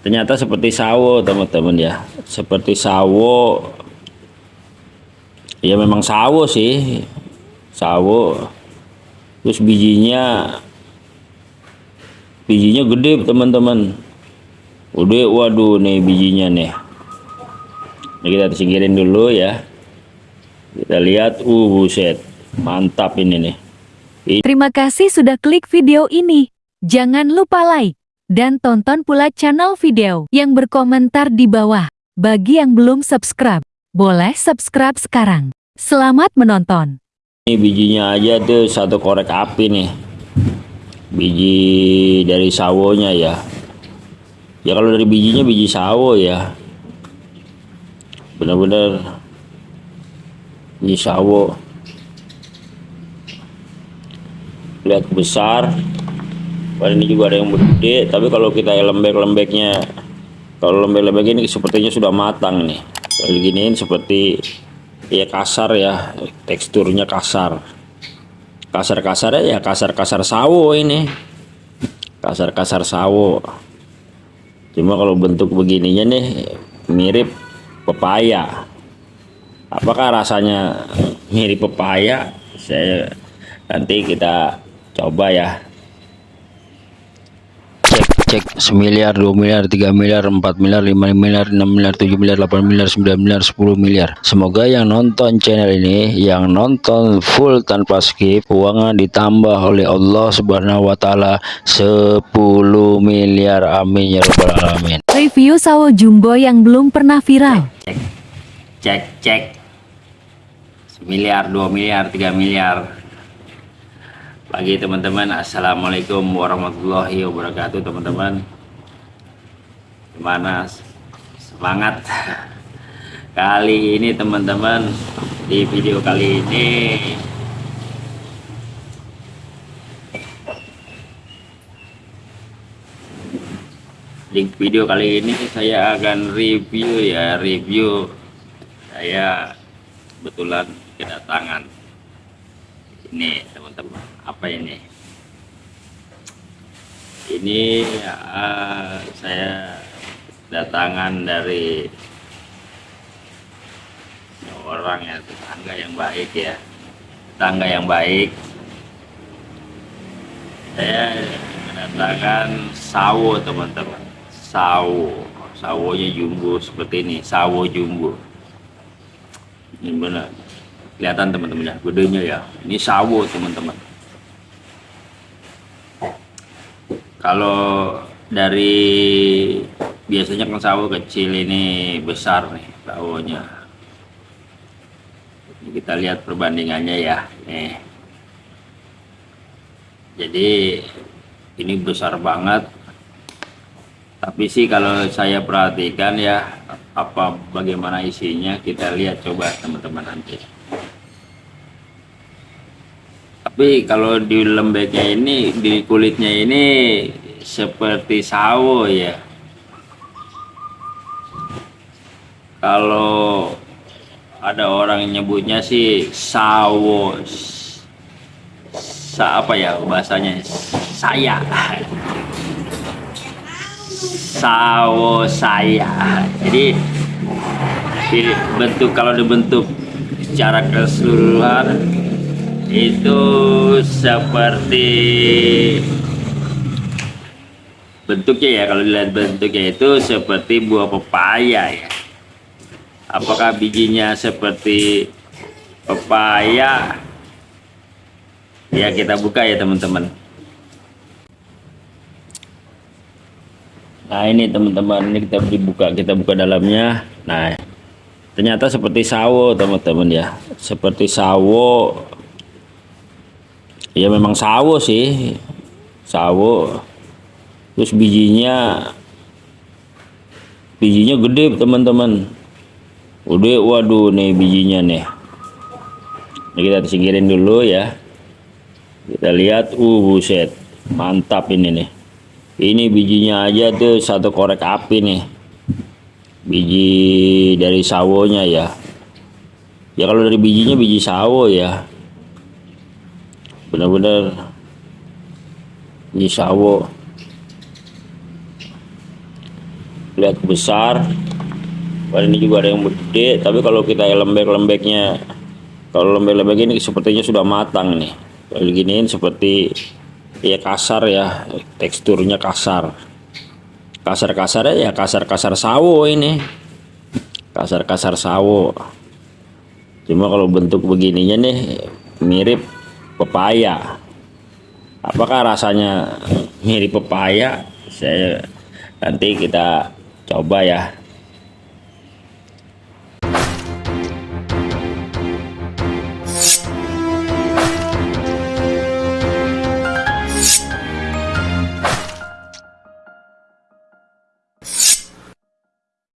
ternyata seperti sawo teman-teman ya. Seperti sawo. Ya memang sawo sih. Sawo. Terus bijinya bijinya gede teman-teman. Udah waduh nih bijinya nih. Ini kita singkirin dulu ya. Kita lihat uh buset. Mantap ini nih. Terima kasih sudah klik video ini. Jangan lupa like dan tonton pula channel video yang berkomentar di bawah. Bagi yang belum subscribe, boleh subscribe sekarang. Selamat menonton. ini bijinya aja tuh satu korek api nih biji dari sawonya ya ya kalau dari bijinya biji sawo ya benar-benar biji sawo lihat besar Wah, ini juga ada yang gede tapi kalau kita lembek-lembeknya kalau lembek-lembek ini sepertinya sudah matang nih. Kalau giniin seperti ya kasar ya teksturnya kasar. Kasar-kasar ya kasar-kasar sawo ini. Kasar-kasar sawo. Cuma kalau bentuk begininya nih mirip pepaya. Apakah rasanya mirip pepaya? Saya nanti kita coba ya cek semiliar dua miliar tiga miliar empat miliar lima miliar enam miliar tujuh miliar delapan miliar sembilan miliar sepuluh miliar. Semoga yang nonton channel ini yang nonton full tanpa skip uangnya ditambah oleh Allah subhanahu wa ta'ala 10 miliar. Amin ya rabbal alamin. Review sawo jumbo yang belum pernah viral. cek cek cek. Miliar dua miliar tiga miliar pagi teman-teman. Assalamualaikum warahmatullahi wabarakatuh teman-teman. Gimana? Semangat. Kali ini teman-teman di video kali ini di video kali ini saya akan review ya review. Saya kebetulan kedatangan ini teman-teman apa ini? Ini uh, saya datangan dari orang ya tetangga yang baik ya. Tetangga yang baik. Saya kedatangan sawo teman-teman. Sawo. Sawonya jumbo seperti ini. Sawo jumbo. Ini benar kelihatan teman-teman ya gedenya ya. Ini sawo teman-teman. Kalau dari biasanya kan sawo kecil ini besar nih sawonya. Kita lihat perbandingannya ya nih. Jadi ini besar banget. Tapi sih kalau saya perhatikan ya apa bagaimana isinya kita lihat coba teman-teman nanti tapi kalau di lembeknya ini di kulitnya ini seperti sawo ya. Kalau ada orang nyebutnya sih sawo. Sa apa ya bahasanya? Saya. Sawo saya. Jadi di bentuk kalau dibentuk secara keseluruhan itu seperti bentuknya ya kalau dilihat bentuknya itu seperti buah pepaya ya. Apakah bijinya seperti pepaya? Ya kita buka ya teman-teman. Nah ini teman-teman ini kita dibuka kita buka dalamnya. Nah ternyata seperti sawo teman-teman ya. Seperti sawo ya memang sawo sih. Sawo. Terus bijinya bijinya gede teman-teman. Udah waduh nih bijinya nih. Ini kita singkirin dulu ya. Kita lihat uh buset. Mantap ini nih. Ini bijinya aja tuh satu korek api nih. Biji dari sawonya ya. Ya kalau dari bijinya biji sawo ya benar-benar biji sawo lihat besar. Kalau ini juga ada yang gede tapi kalau kita lembek-lembeknya kalau lembek-lembek ini sepertinya sudah matang nih. Kalau giniin seperti ya kasar ya teksturnya kasar. Kasar-kasar ya kasar-kasar sawo ini. Kasar-kasar sawo. Cuma kalau bentuk begininya nih mirip pepaya. Apakah rasanya mirip pepaya? Saya nanti kita coba ya